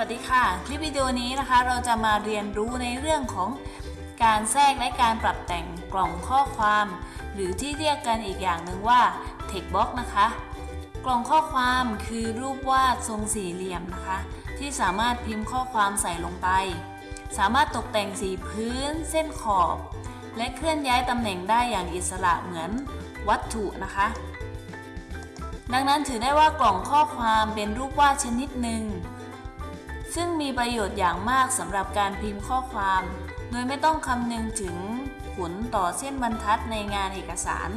สวัสดีคลิปวิดีโอนี้นะคะเราจะมาเรียนรู้ในเรื่องของการแทรกและการปรับแต่งกล่องข้อความ หรือที่เรียกกันอีกอย่างหนึ่งว่า text box นะคะ กล่องข้อความคือรูปวาดทรงสี่เหลี่ยมนะคะ ที่สามารถพิมพ์ข้อความใส่ลงไป สามารถตกแต่งสีพื้น เส้นขอบ และเคลื่อนย้ายตำแหน่งได้อย่างอิสระเหมือนวัตถุนะคะ ดังนั้นถือได้ว่ากล่องข้อความเป็นรูปวาดชนิดหนึ่ง ซึ่งมีประโยชน์อย่างมากสำหรับการพิมพ์ข้อความ โดยไม่ต้องคำนึงถึงผลต่อเส้นบรรทัดในงานเอกสาร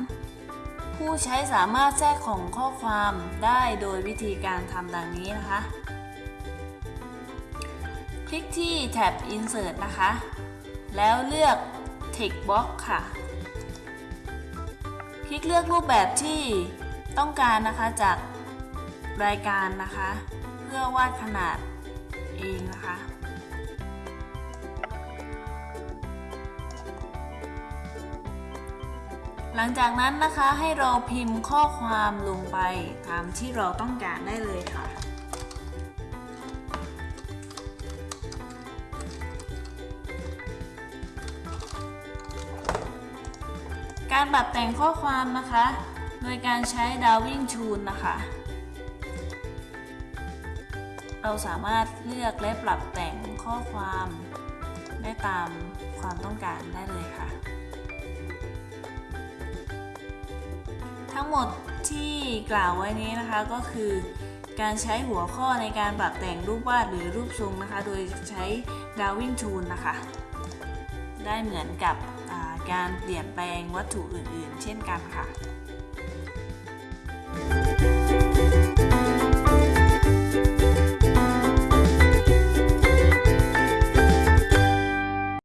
ผู้ใช้สามารถแทรกของข้อความได้โดยวิธีการทำดังนี้นะคะ คลิกที่แท็บ Insert นะคะ แล้วเลือก Text Box ค่ะ คลิกเลือกรูปแบบที่ต้องการนะคะจากรายการนะคะ เพื่อวาดขนาด เองนะคะหลังจากนั้นนะคะให้เราพิมพ์ข้อความลงไปตามที่เราต้องการได้เลยค่ะ การปรับแต่งข้อความนะคะ โดยการใช้ Darwin Tool นะคะ เราสามารถเลือกและปรับแต่งข้อความได้ตามความต้องการได้เลยค่ะ ทั้งหมดที่กล่าวไว้นี้นะคะก็คือการใช้หัวข้อในการปรับแต่งรูปวาดหรือรูปทรงนะคะ โดยใช้ Drawing Tool นะคะ ได้เหมือนกับการเปลี่ยนแปลงวัตถุอื่นๆ เช่นกันค่ะ